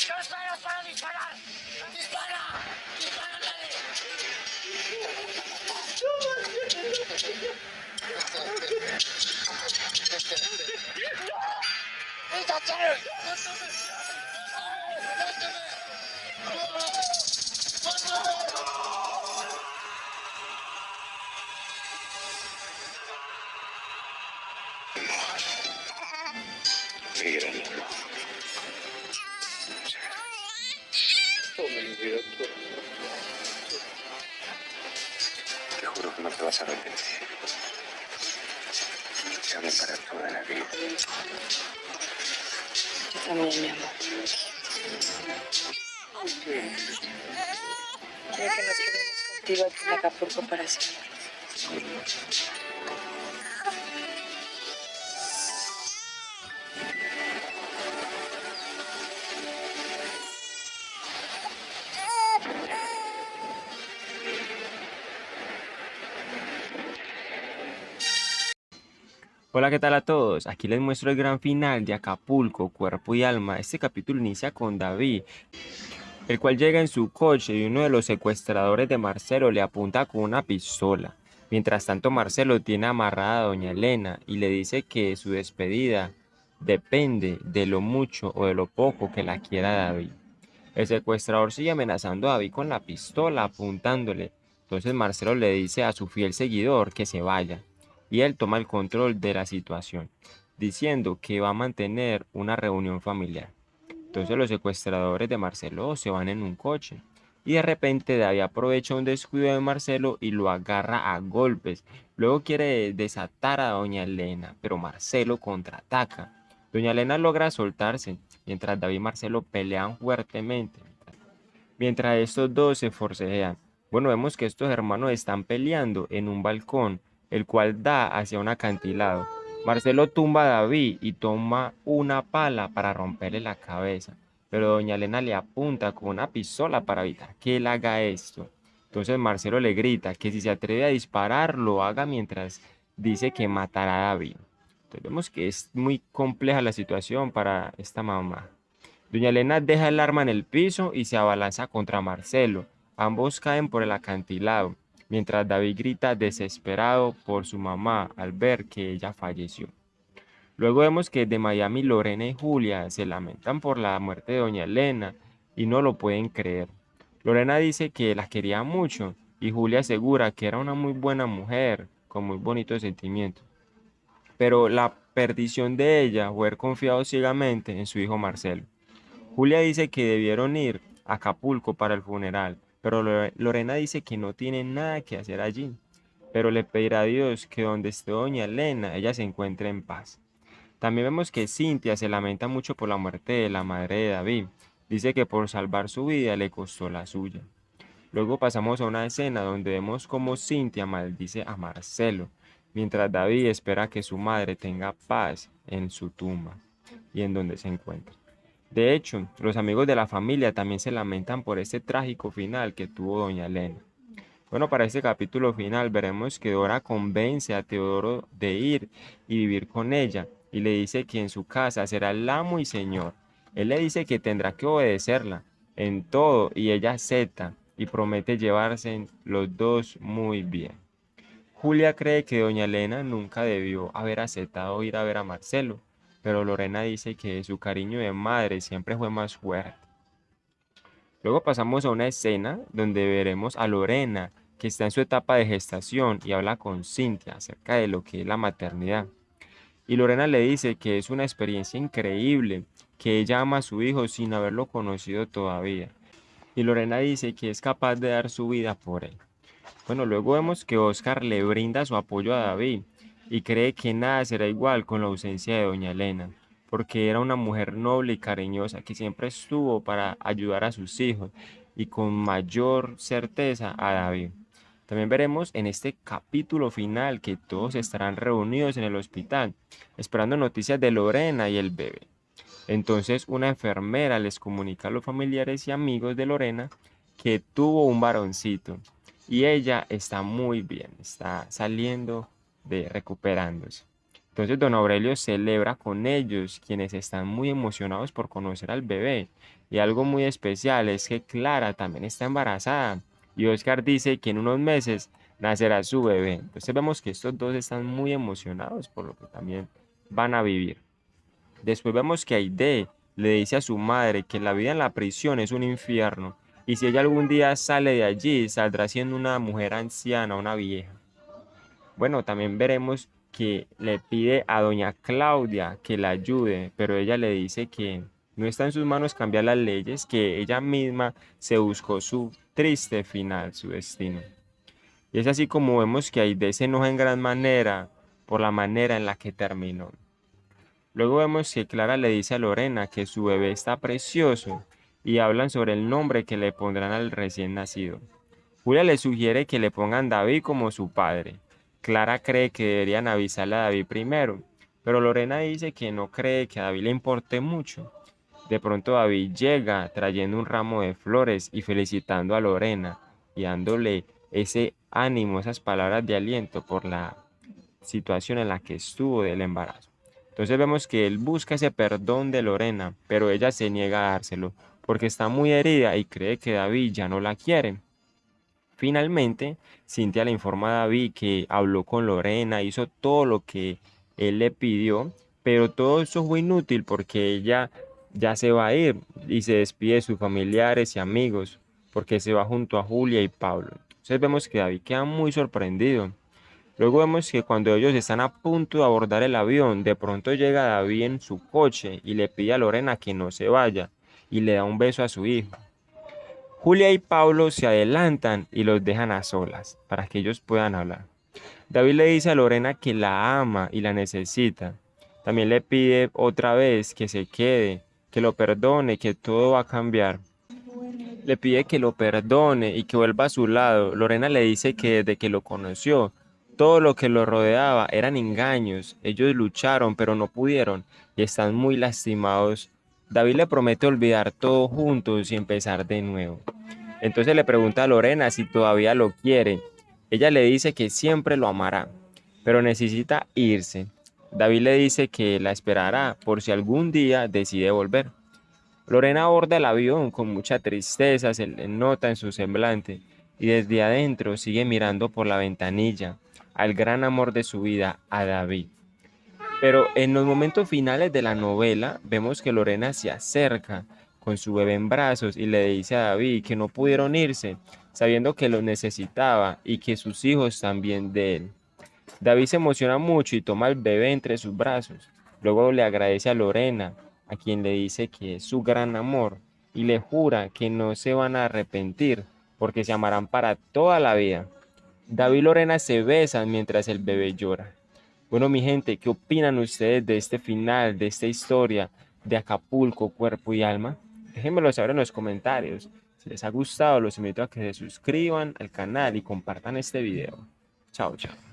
esperas para disparar? ¡Dispara! ¡Dispara, Te juro que no te vas a arrepentir. Amo para toda la vida. Yo también, mi amor. Quiero que nos quedemos contigo aquí en Acapulco para siempre. Hola, ¿qué tal a todos? Aquí les muestro el gran final de Acapulco, Cuerpo y Alma. Este capítulo inicia con David, el cual llega en su coche y uno de los secuestradores de Marcelo le apunta con una pistola. Mientras tanto, Marcelo tiene amarrada a doña Elena y le dice que su despedida depende de lo mucho o de lo poco que la quiera David. El secuestrador sigue amenazando a David con la pistola apuntándole. Entonces Marcelo le dice a su fiel seguidor que se vaya y él toma el control de la situación, diciendo que va a mantener una reunión familiar. Entonces los secuestradores de Marcelo se van en un coche y de repente David aprovecha un descuido de Marcelo y lo agarra a golpes. Luego quiere desatar a doña Elena, pero Marcelo contraataca. Doña Elena logra soltarse, mientras David y Marcelo pelean fuertemente. Mientras estos dos se forcejean. Bueno, vemos que estos hermanos están peleando en un balcón el cual da hacia un acantilado. Marcelo tumba a David y toma una pala para romperle la cabeza, pero doña Elena le apunta con una pistola para evitar que él haga esto. Entonces Marcelo le grita que si se atreve a disparar, lo haga mientras dice que matará a David. Entonces vemos que es muy compleja la situación para esta mamá. Doña Elena deja el arma en el piso y se abalanza contra Marcelo. Ambos caen por el acantilado mientras David grita desesperado por su mamá al ver que ella falleció. Luego vemos que de Miami Lorena y Julia se lamentan por la muerte de doña Elena y no lo pueden creer. Lorena dice que la quería mucho y Julia asegura que era una muy buena mujer con muy bonitos sentimientos. Pero la perdición de ella fue confiado ciegamente en su hijo Marcelo. Julia dice que debieron ir a Acapulco para el funeral, pero Lorena dice que no tiene nada que hacer allí, pero le pedirá a Dios que donde esté doña Elena, ella se encuentre en paz. También vemos que Cintia se lamenta mucho por la muerte de la madre de David. Dice que por salvar su vida le costó la suya. Luego pasamos a una escena donde vemos cómo Cintia maldice a Marcelo, mientras David espera que su madre tenga paz en su tumba y en donde se encuentra. De hecho, los amigos de la familia también se lamentan por este trágico final que tuvo doña Elena. Bueno, para este capítulo final veremos que Dora convence a Teodoro de ir y vivir con ella y le dice que en su casa será el amo y señor. Él le dice que tendrá que obedecerla en todo y ella acepta y promete llevarse los dos muy bien. Julia cree que doña Elena nunca debió haber aceptado ir a ver a Marcelo, pero Lorena dice que su cariño de madre siempre fue más fuerte. Luego pasamos a una escena donde veremos a Lorena, que está en su etapa de gestación y habla con Cintia acerca de lo que es la maternidad. Y Lorena le dice que es una experiencia increíble, que ella ama a su hijo sin haberlo conocido todavía. Y Lorena dice que es capaz de dar su vida por él. Bueno, luego vemos que Oscar le brinda su apoyo a David y cree que nada será igual con la ausencia de doña Elena, porque era una mujer noble y cariñosa que siempre estuvo para ayudar a sus hijos y con mayor certeza a David. También veremos en este capítulo final que todos estarán reunidos en el hospital, esperando noticias de Lorena y el bebé. Entonces una enfermera les comunica a los familiares y amigos de Lorena que tuvo un varoncito y ella está muy bien, está saliendo recuperándose. Entonces don Aurelio celebra con ellos, quienes están muy emocionados por conocer al bebé. Y algo muy especial es que Clara también está embarazada. Y Oscar dice que en unos meses nacerá su bebé. Entonces vemos que estos dos están muy emocionados por lo que también van a vivir. Después vemos que Aide le dice a su madre que la vida en la prisión es un infierno y si ella algún día sale de allí saldrá siendo una mujer anciana, una vieja. Bueno, también veremos que le pide a doña Claudia que la ayude, pero ella le dice que no está en sus manos cambiar las leyes, que ella misma se buscó su triste final, su destino. Y es así como vemos que Aide se enoja en gran manera por la manera en la que terminó. Luego vemos que Clara le dice a Lorena que su bebé está precioso y hablan sobre el nombre que le pondrán al recién nacido. Julia le sugiere que le pongan David como su padre. Clara cree que deberían avisarle a David primero, pero Lorena dice que no cree que a David le importe mucho. De pronto David llega trayendo un ramo de flores y felicitando a Lorena y dándole ese ánimo, esas palabras de aliento por la situación en la que estuvo del embarazo. Entonces vemos que él busca ese perdón de Lorena, pero ella se niega a dárselo porque está muy herida y cree que David ya no la quiere. Finalmente, Cintia le informa a David que habló con Lorena, hizo todo lo que él le pidió, pero todo eso fue inútil porque ella ya se va a ir y se despide de sus familiares y amigos porque se va junto a Julia y Pablo. Entonces vemos que David queda muy sorprendido. Luego vemos que cuando ellos están a punto de abordar el avión, de pronto llega David en su coche y le pide a Lorena que no se vaya y le da un beso a su hijo. Julia y Pablo se adelantan y los dejan a solas para que ellos puedan hablar. David le dice a Lorena que la ama y la necesita. También le pide otra vez que se quede, que lo perdone, que todo va a cambiar. Le pide que lo perdone y que vuelva a su lado. Lorena le dice que desde que lo conoció, todo lo que lo rodeaba eran engaños. Ellos lucharon, pero no pudieron y están muy lastimados David le promete olvidar todo juntos y empezar de nuevo. Entonces le pregunta a Lorena si todavía lo quiere. Ella le dice que siempre lo amará, pero necesita irse. David le dice que la esperará por si algún día decide volver. Lorena aborda el avión con mucha tristeza, se le nota en su semblante, y desde adentro sigue mirando por la ventanilla al gran amor de su vida, a David. Pero en los momentos finales de la novela vemos que Lorena se acerca con su bebé en brazos y le dice a David que no pudieron irse, sabiendo que lo necesitaba y que sus hijos también de él. David se emociona mucho y toma al bebé entre sus brazos. Luego le agradece a Lorena, a quien le dice que es su gran amor, y le jura que no se van a arrepentir, porque se amarán para toda la vida. David y Lorena se besan mientras el bebé llora. Bueno, mi gente, ¿qué opinan ustedes de este final, de esta historia de Acapulco, cuerpo y alma? Déjenmelo saber en los comentarios. Si les ha gustado, los invito a que se suscriban al canal y compartan este video. Chao, chao.